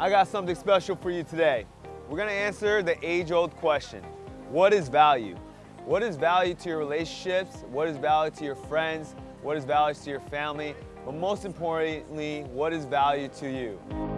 I got something special for you today. We're gonna answer the age-old question. What is value? What is value to your relationships? What is value to your friends? What is value to your family? But most importantly, what is value to you?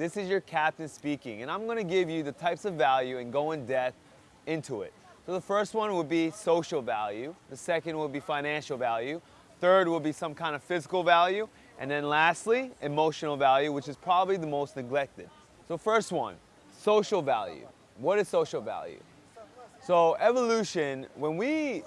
This is your captain speaking, and I'm gonna give you the types of value and go in depth into it. So the first one would be social value. The second would be financial value. Third will be some kind of physical value. And then lastly, emotional value, which is probably the most neglected. So first one, social value. What is social value? So evolution, when we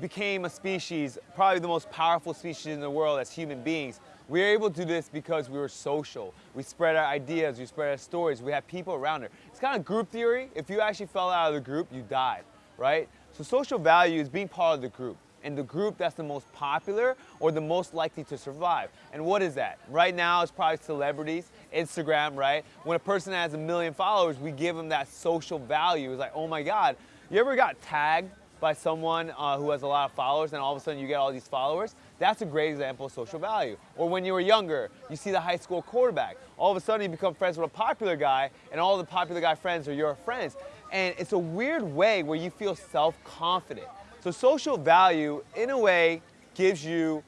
became a species, probably the most powerful species in the world as human beings, we were able to do this because we were social. We spread our ideas, we spread our stories, we had people around it. It's kind of group theory. If you actually fell out of the group, you died, right? So social value is being part of the group and the group that's the most popular or the most likely to survive. And what is that? Right now, it's probably celebrities, Instagram, right? When a person has a million followers, we give them that social value. It's like, oh my God, you ever got tagged by someone uh, who has a lot of followers and all of a sudden you get all these followers? That's a great example of social value. Or when you were younger, you see the high school quarterback. All of a sudden you become friends with a popular guy and all the popular guy friends are your friends. And it's a weird way where you feel self-confident. So social value, in a way, gives you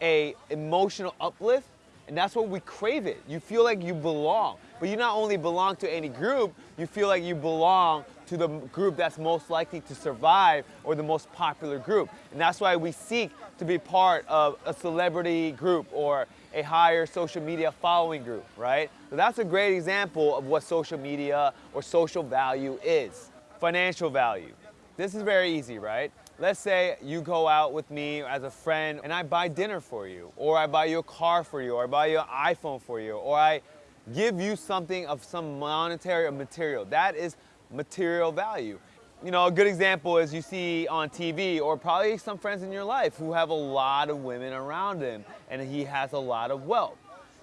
a emotional uplift and that's what we crave it. You feel like you belong. But you not only belong to any group, you feel like you belong to the group that's most likely to survive or the most popular group. And that's why we seek to be part of a celebrity group or a higher social media following group, right? So that's a great example of what social media or social value is. Financial value. This is very easy, right? Let's say you go out with me as a friend and I buy dinner for you, or I buy you a car for you, or I buy you an iPhone for you, or I give you something of some monetary or material. That is material value. You know, a good example is you see on TV, or probably some friends in your life who have a lot of women around him, and he has a lot of wealth.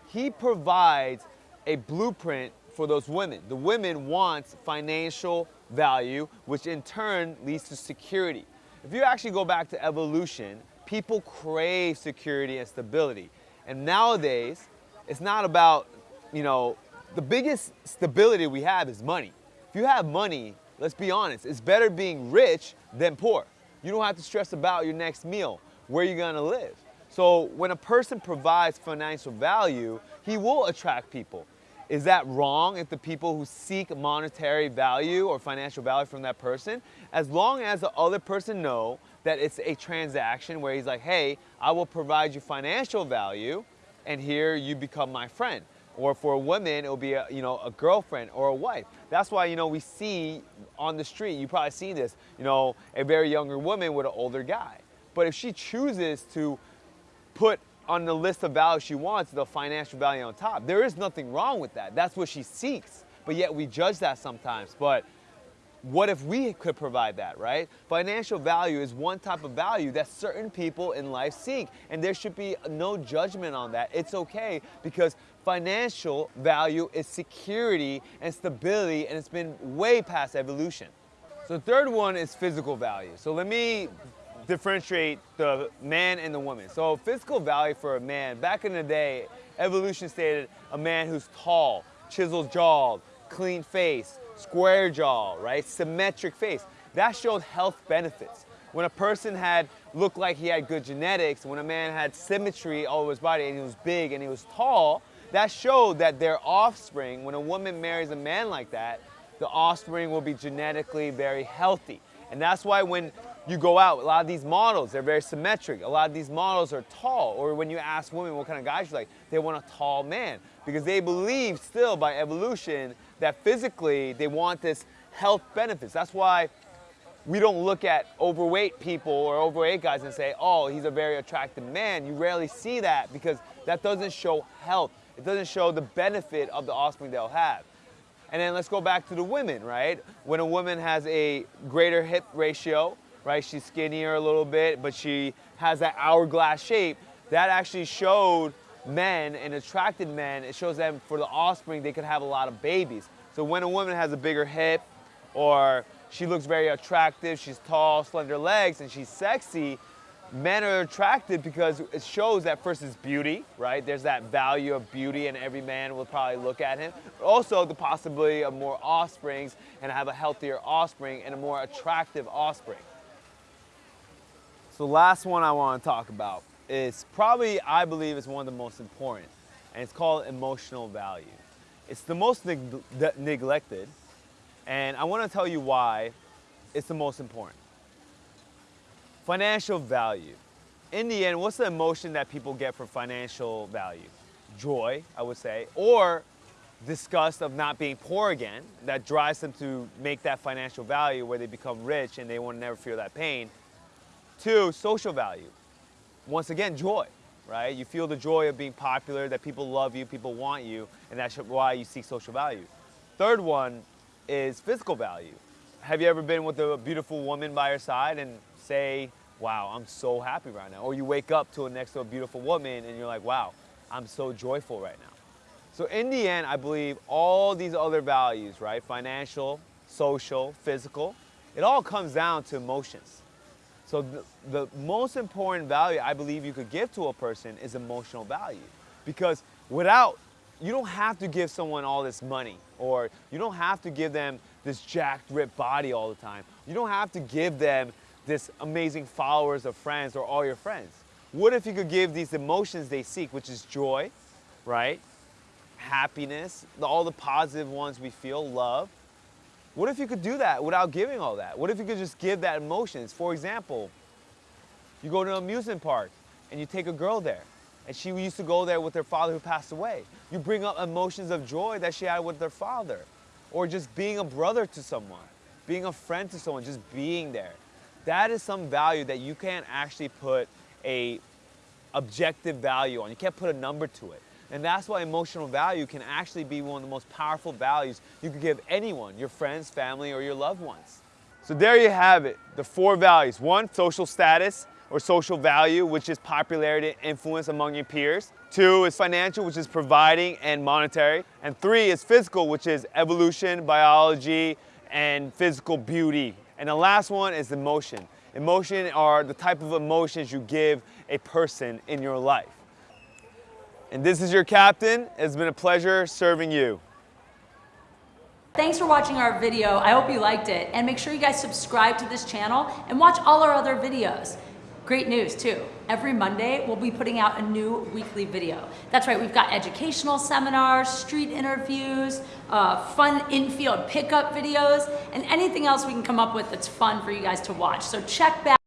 He provides a blueprint for those women. The women want financial value, which in turn leads to security. If you actually go back to evolution, people crave security and stability. And nowadays, it's not about, you know, the biggest stability we have is money. If you have money, let's be honest, it's better being rich than poor. You don't have to stress about your next meal, where you're gonna live. So when a person provides financial value, he will attract people. Is that wrong if the people who seek monetary value or financial value from that person, as long as the other person know that it's a transaction where he's like, hey, I will provide you financial value and here you become my friend. Or for a woman, it'll be a, you know, a girlfriend or a wife. That's why, you know, we see on the street, you probably see this, you know, a very younger woman with an older guy. But if she chooses to put on the list of values she wants, the financial value on top. There is nothing wrong with that. That's what she seeks. But yet we judge that sometimes. But what if we could provide that, right? Financial value is one type of value that certain people in life seek. And there should be no judgment on that. It's okay because financial value is security and stability and it's been way past evolution. So the third one is physical value. So let me differentiate the man and the woman. So physical value for a man, back in the day, evolution stated a man who's tall, chiseled jawed, clean face, square jaw, right? Symmetric face. That showed health benefits. When a person had looked like he had good genetics, when a man had symmetry all over his body and he was big and he was tall, that showed that their offspring, when a woman marries a man like that, the offspring will be genetically very healthy. And that's why when you go out, a lot of these models, they're very symmetric. A lot of these models are tall. Or when you ask women what kind of guys you like, they want a tall man. Because they believe still by evolution that physically they want this health benefits. That's why we don't look at overweight people or overweight guys and say, oh, he's a very attractive man. You rarely see that because that doesn't show health. It doesn't show the benefit of the offspring they'll have. And then let's go back to the women, right? When a woman has a greater hip ratio, right? She's skinnier a little bit, but she has that hourglass shape. That actually showed men and attracted men. It shows them for the offspring, they could have a lot of babies. So when a woman has a bigger hip or she looks very attractive, she's tall, slender legs, and she's sexy, men are attracted because it shows that first is beauty, right? There's that value of beauty and every man will probably look at him. But also the possibility of more offsprings and have a healthier offspring and a more attractive offspring. So the last one I want to talk about is probably, I believe, is one of the most important, and it's called emotional value. It's the most neg neglected, and I want to tell you why it's the most important. Financial value. In the end, what's the emotion that people get for financial value? Joy, I would say, or disgust of not being poor again that drives them to make that financial value where they become rich and they want to never feel that pain. Two, social value. Once again, joy, right? You feel the joy of being popular, that people love you, people want you, and that's why you seek social value. Third one is physical value. Have you ever been with a beautiful woman by your side and say, wow, I'm so happy right now. Or you wake up to a next to a beautiful woman and you're like, wow, I'm so joyful right now. So in the end, I believe all these other values, right? Financial, social, physical, it all comes down to emotions. So the, the most important value I believe you could give to a person is emotional value. Because without, you don't have to give someone all this money or you don't have to give them this jacked, ripped body all the time. You don't have to give them this amazing followers of friends or all your friends? What if you could give these emotions they seek, which is joy, right? Happiness, all the positive ones we feel, love. What if you could do that without giving all that? What if you could just give that emotions? For example, you go to an amusement park and you take a girl there and she used to go there with her father who passed away. You bring up emotions of joy that she had with her father or just being a brother to someone, being a friend to someone, just being there that is some value that you can't actually put a objective value on. You can't put a number to it. And that's why emotional value can actually be one of the most powerful values you could give anyone, your friends, family, or your loved ones. So there you have it, the four values. One, social status or social value, which is popularity and influence among your peers. Two is financial, which is providing and monetary. And three is physical, which is evolution, biology, and physical beauty, and the last one is emotion. Emotion are the type of emotions you give a person in your life. And this is your captain. It's been a pleasure serving you. Thanks for watching our video. I hope you liked it. And make sure you guys subscribe to this channel and watch all our other videos. Great news too. Every Monday, we'll be putting out a new weekly video. That's right, we've got educational seminars, street interviews, uh, fun infield pickup videos, and anything else we can come up with that's fun for you guys to watch. So check back.